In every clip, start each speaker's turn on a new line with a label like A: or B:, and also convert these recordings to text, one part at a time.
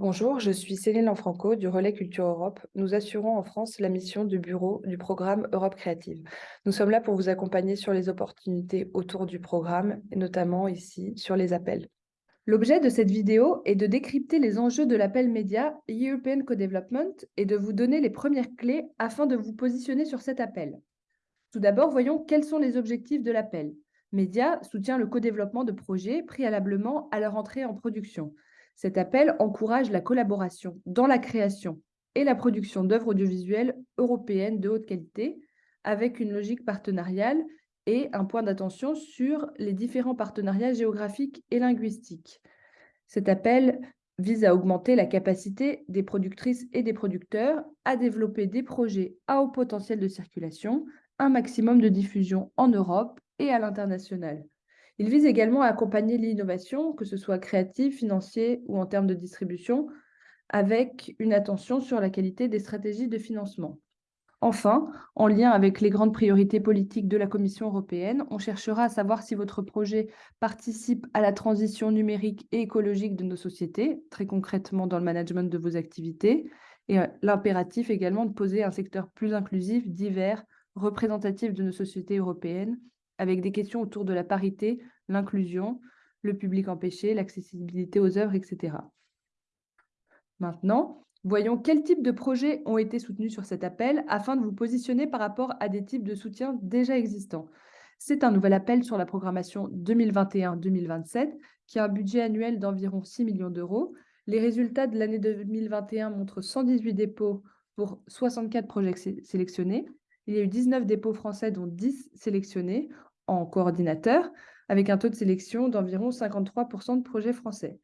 A: Bonjour, je suis Céline Lanfranco du Relais Culture Europe. Nous assurons en France la mission du bureau du programme Europe Créative. Nous sommes là pour vous accompagner sur les opportunités autour du programme, et notamment ici sur les appels. L'objet de cette vidéo est de décrypter les enjeux de l'appel média European Co-Development et de vous donner les premières clés afin de vous positionner sur cet appel. Tout d'abord, voyons quels sont les objectifs de l'appel. Média soutient le co-développement de projets préalablement à leur entrée en production. Cet appel encourage la collaboration dans la création et la production d'œuvres audiovisuelles européennes de haute qualité, avec une logique partenariale et un point d'attention sur les différents partenariats géographiques et linguistiques. Cet appel vise à augmenter la capacité des productrices et des producteurs à développer des projets à haut potentiel de circulation, un maximum de diffusion en Europe et à l'international. Il vise également à accompagner l'innovation, que ce soit créative, financier ou en termes de distribution, avec une attention sur la qualité des stratégies de financement. Enfin, en lien avec les grandes priorités politiques de la Commission européenne, on cherchera à savoir si votre projet participe à la transition numérique et écologique de nos sociétés, très concrètement dans le management de vos activités, et euh, l'impératif également de poser un secteur plus inclusif, divers, représentatif de nos sociétés européennes, avec des questions autour de la parité, l'inclusion, le public empêché, l'accessibilité aux œuvres, etc. Maintenant, voyons quels types de projets ont été soutenus sur cet appel afin de vous positionner par rapport à des types de soutien déjà existants. C'est un nouvel appel sur la programmation 2021-2027 qui a un budget annuel d'environ 6 millions d'euros. Les résultats de l'année 2021 montrent 118 dépôts pour 64 projets sélectionnés. Il y a eu 19 dépôts français, dont 10 sélectionnés en coordinateur, avec un taux de sélection d'environ 53% de projets français.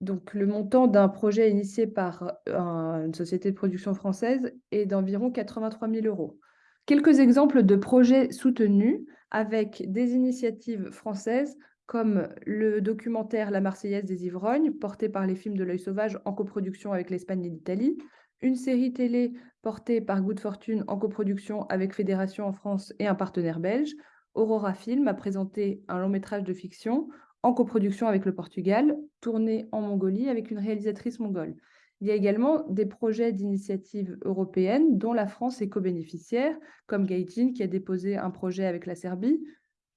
A: Donc, le montant d'un projet initié par euh, une société de production française est d'environ 83 000 euros. Quelques exemples de projets soutenus avec des initiatives françaises comme le documentaire La Marseillaise des Ivrognes, porté par les films de l'œil sauvage en coproduction avec l'Espagne et l'Italie, une série télé portée par Good Fortune en coproduction avec Fédération en France et un partenaire belge, Aurora Film a présenté un long métrage de fiction en coproduction avec le Portugal, tourné en Mongolie avec une réalisatrice mongole. Il y a également des projets d'initiatives européennes dont la France est co-bénéficiaire, comme Gaijin qui a déposé un projet avec la Serbie,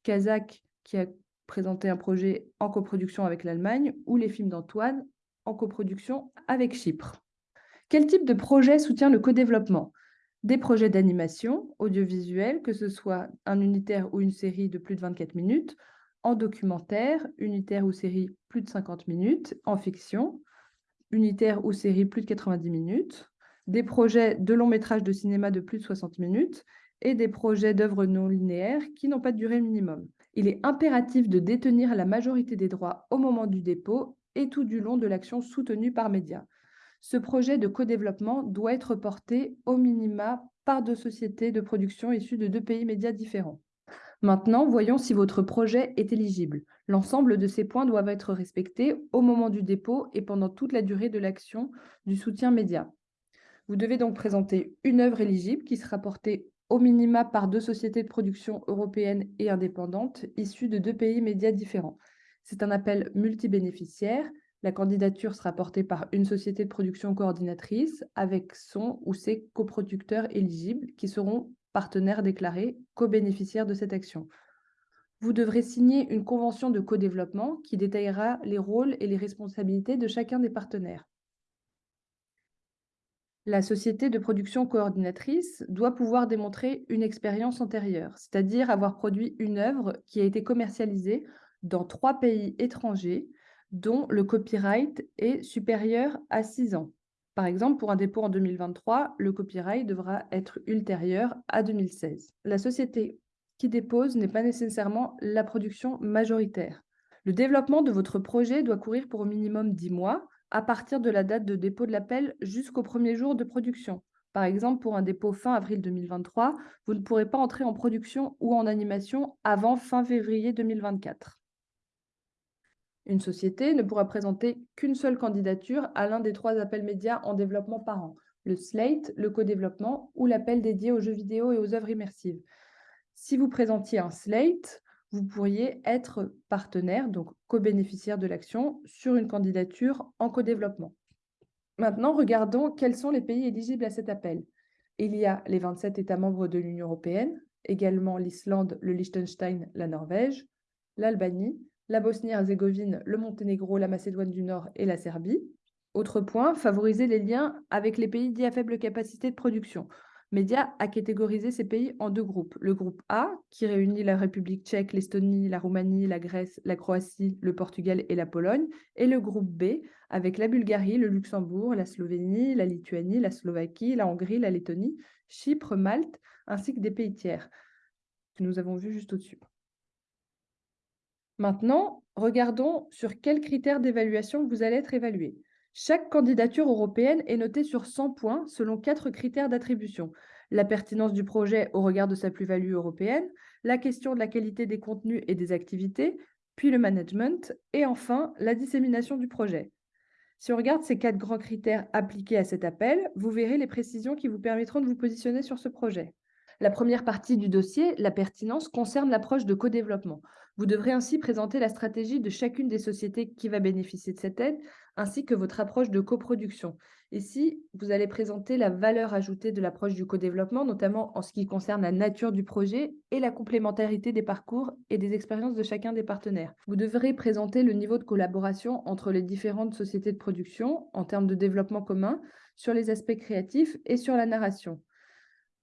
A: Kazakh qui a présenté un projet en coproduction avec l'Allemagne, ou les films d'Antoine en coproduction avec Chypre. Quel type de projet soutient le co-développement? Des projets d'animation audiovisuelle, que ce soit un unitaire ou une série de plus de 24 minutes, en documentaire, unitaire ou série plus de 50 minutes, en fiction, unitaire ou série plus de 90 minutes, des projets de long métrage de cinéma de plus de 60 minutes et des projets d'œuvres non linéaires qui n'ont pas de durée minimum. Il est impératif de détenir la majorité des droits au moment du dépôt et tout du long de l'action soutenue par médias. Ce projet de co-développement doit être porté au minima par deux sociétés de production issues de deux pays médias différents. Maintenant, voyons si votre projet est éligible. L'ensemble de ces points doivent être respectés au moment du dépôt et pendant toute la durée de l'action du soutien média. Vous devez donc présenter une œuvre éligible qui sera portée au minima par deux sociétés de production européennes et indépendantes issues de deux pays médias différents. C'est un appel multibénéficiaire la candidature sera portée par une société de production coordinatrice avec son ou ses coproducteurs éligibles qui seront partenaires déclarés, co-bénéficiaires de cette action. Vous devrez signer une convention de co-développement qui détaillera les rôles et les responsabilités de chacun des partenaires. La société de production coordinatrice doit pouvoir démontrer une expérience antérieure, c'est-à-dire avoir produit une œuvre qui a été commercialisée dans trois pays étrangers dont le copyright est supérieur à 6 ans. Par exemple, pour un dépôt en 2023, le copyright devra être ultérieur à 2016. La société qui dépose n'est pas nécessairement la production majoritaire. Le développement de votre projet doit courir pour au minimum 10 mois, à partir de la date de dépôt de l'appel jusqu'au premier jour de production. Par exemple, pour un dépôt fin avril 2023, vous ne pourrez pas entrer en production ou en animation avant fin février 2024. Une société ne pourra présenter qu'une seule candidature à l'un des trois appels médias en développement par an, le slate, le co-développement ou l'appel dédié aux jeux vidéo et aux œuvres immersives. Si vous présentiez un slate, vous pourriez être partenaire, donc co-bénéficiaire de l'action, sur une candidature en co-développement. Maintenant, regardons quels sont les pays éligibles à cet appel. Il y a les 27 États membres de l'Union européenne, également l'Islande, le Liechtenstein, la Norvège, l'Albanie, la Bosnie-Herzégovine, le Monténégro, la Macédoine du Nord et la Serbie. Autre point, favoriser les liens avec les pays dits à faible capacité de production. Média a catégorisé ces pays en deux groupes. Le groupe A, qui réunit la République tchèque, l'Estonie, la Roumanie, la Grèce, la Croatie, le Portugal et la Pologne, et le groupe B, avec la Bulgarie, le Luxembourg, la Slovénie, la Lituanie, la Slovaquie, la Hongrie, la Lettonie, Chypre, Malte, ainsi que des pays tiers, que nous avons vus juste au-dessus. Maintenant, regardons sur quels critères d'évaluation vous allez être évalué. Chaque candidature européenne est notée sur 100 points selon quatre critères d'attribution. La pertinence du projet au regard de sa plus-value européenne, la question de la qualité des contenus et des activités, puis le management, et enfin la dissémination du projet. Si on regarde ces quatre grands critères appliqués à cet appel, vous verrez les précisions qui vous permettront de vous positionner sur ce projet. La première partie du dossier, la pertinence, concerne l'approche de co-développement. Vous devrez ainsi présenter la stratégie de chacune des sociétés qui va bénéficier de cette aide, ainsi que votre approche de coproduction. Ici, vous allez présenter la valeur ajoutée de l'approche du co-développement, notamment en ce qui concerne la nature du projet et la complémentarité des parcours et des expériences de chacun des partenaires. Vous devrez présenter le niveau de collaboration entre les différentes sociétés de production en termes de développement commun, sur les aspects créatifs et sur la narration.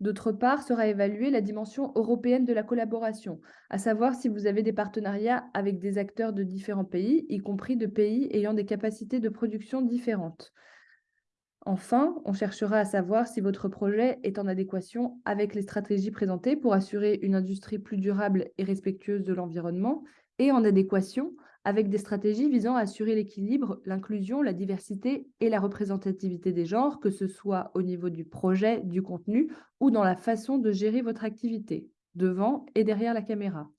A: D'autre part, sera évaluée la dimension européenne de la collaboration, à savoir si vous avez des partenariats avec des acteurs de différents pays, y compris de pays ayant des capacités de production différentes. Enfin, on cherchera à savoir si votre projet est en adéquation avec les stratégies présentées pour assurer une industrie plus durable et respectueuse de l'environnement et en adéquation avec des stratégies visant à assurer l'équilibre, l'inclusion, la diversité et la représentativité des genres, que ce soit au niveau du projet, du contenu ou dans la façon de gérer votre activité, devant et derrière la caméra.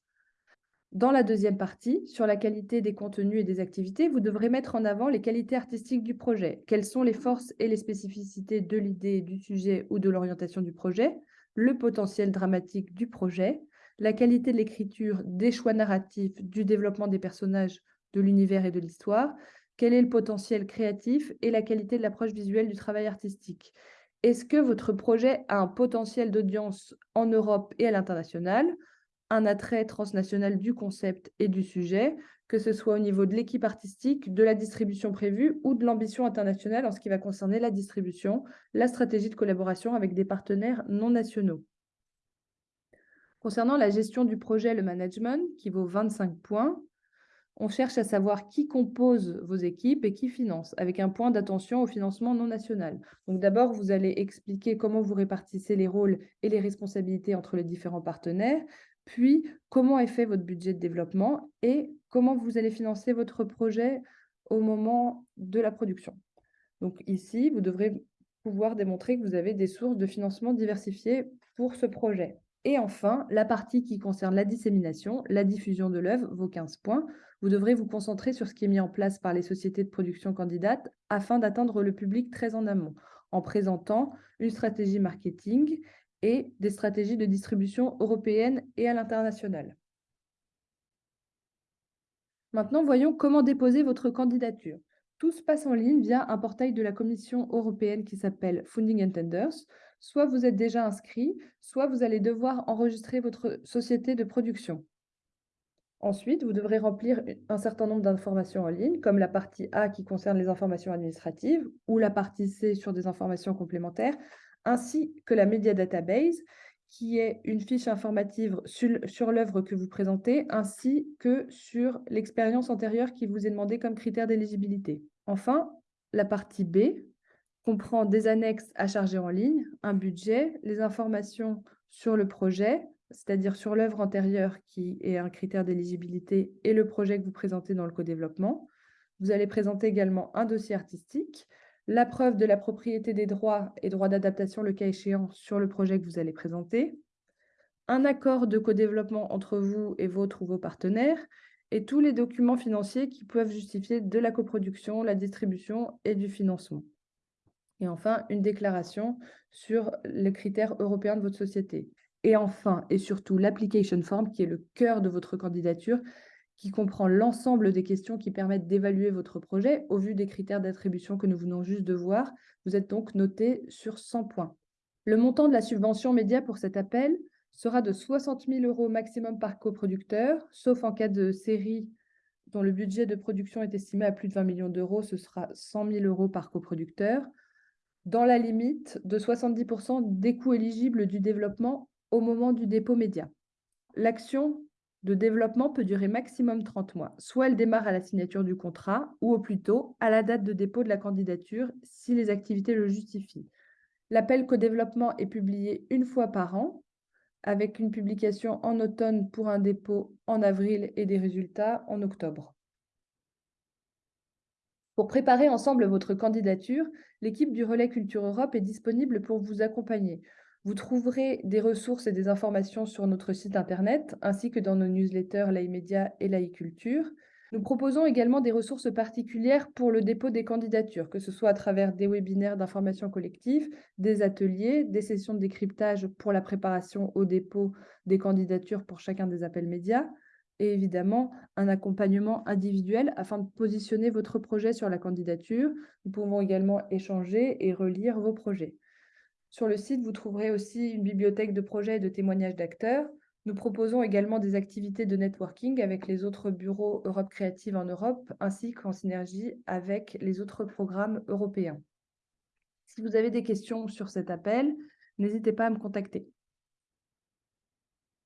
A: Dans la deuxième partie, sur la qualité des contenus et des activités, vous devrez mettre en avant les qualités artistiques du projet. Quelles sont les forces et les spécificités de l'idée, du sujet ou de l'orientation du projet, le potentiel dramatique du projet, la qualité de l'écriture, des choix narratifs, du développement des personnages, de l'univers et de l'histoire, quel est le potentiel créatif et la qualité de l'approche visuelle du travail artistique? Est-ce que votre projet a un potentiel d'audience en Europe et à l'international, un attrait transnational du concept et du sujet, que ce soit au niveau de l'équipe artistique, de la distribution prévue ou de l'ambition internationale en ce qui va concerner la distribution, la stratégie de collaboration avec des partenaires non nationaux? Concernant la gestion du projet, le management, qui vaut 25 points, on cherche à savoir qui compose vos équipes et qui finance, avec un point d'attention au financement non national. Donc d'abord, vous allez expliquer comment vous répartissez les rôles et les responsabilités entre les différents partenaires, puis comment est fait votre budget de développement et comment vous allez financer votre projet au moment de la production. Donc ici, vous devrez pouvoir démontrer que vous avez des sources de financement diversifiées pour ce projet. Et enfin, la partie qui concerne la dissémination, la diffusion de l'œuvre, vos 15 points. Vous devrez vous concentrer sur ce qui est mis en place par les sociétés de production candidates afin d'atteindre le public très en amont, en présentant une stratégie marketing et des stratégies de distribution européenne et à l'international. Maintenant, voyons comment déposer votre candidature. Tout se passe en ligne via un portail de la Commission européenne qui s'appelle Funding Intenders soit vous êtes déjà inscrit, soit vous allez devoir enregistrer votre société de production. Ensuite, vous devrez remplir un certain nombre d'informations en ligne, comme la partie A qui concerne les informations administratives ou la partie C sur des informations complémentaires, ainsi que la Media Database, qui est une fiche informative sur, sur l'œuvre que vous présentez, ainsi que sur l'expérience antérieure qui vous est demandée comme critère d'éligibilité. Enfin, la partie B, comprend des annexes à charger en ligne, un budget, les informations sur le projet, c'est-à-dire sur l'œuvre antérieure qui est un critère d'éligibilité et le projet que vous présentez dans le co-développement. Vous allez présenter également un dossier artistique, la preuve de la propriété des droits et droits d'adaptation le cas échéant sur le projet que vous allez présenter, un accord de co-développement entre vous et votre ou vos partenaires, et tous les documents financiers qui peuvent justifier de la coproduction, la distribution et du financement. Et enfin, une déclaration sur les critères européens de votre société. Et enfin, et surtout, l'application form, qui est le cœur de votre candidature, qui comprend l'ensemble des questions qui permettent d'évaluer votre projet au vu des critères d'attribution que nous venons juste de voir. Vous êtes donc noté sur 100 points. Le montant de la subvention média pour cet appel sera de 60 000 euros maximum par coproducteur, sauf en cas de série dont le budget de production est estimé à plus de 20 millions d'euros, ce sera 100 000 euros par coproducteur, dans la limite de 70% des coûts éligibles du développement au moment du dépôt média. L'action de développement peut durer maximum 30 mois. Soit elle démarre à la signature du contrat ou au plus tôt à la date de dépôt de la candidature si les activités le justifient. L'appel co-développement est publié une fois par an avec une publication en automne pour un dépôt en avril et des résultats en octobre. Pour préparer ensemble votre candidature, l'équipe du Relais Culture Europe est disponible pour vous accompagner. Vous trouverez des ressources et des informations sur notre site internet, ainsi que dans nos newsletters l'AI-Média et l'AI-Culture. Nous proposons également des ressources particulières pour le dépôt des candidatures, que ce soit à travers des webinaires d'information collective, des ateliers, des sessions de décryptage pour la préparation au dépôt des candidatures pour chacun des appels médias, et évidemment un accompagnement individuel afin de positionner votre projet sur la candidature. Nous pouvons également échanger et relire vos projets. Sur le site, vous trouverez aussi une bibliothèque de projets et de témoignages d'acteurs. Nous proposons également des activités de networking avec les autres bureaux Europe Créative en Europe, ainsi qu'en synergie avec les autres programmes européens. Si vous avez des questions sur cet appel, n'hésitez pas à me contacter.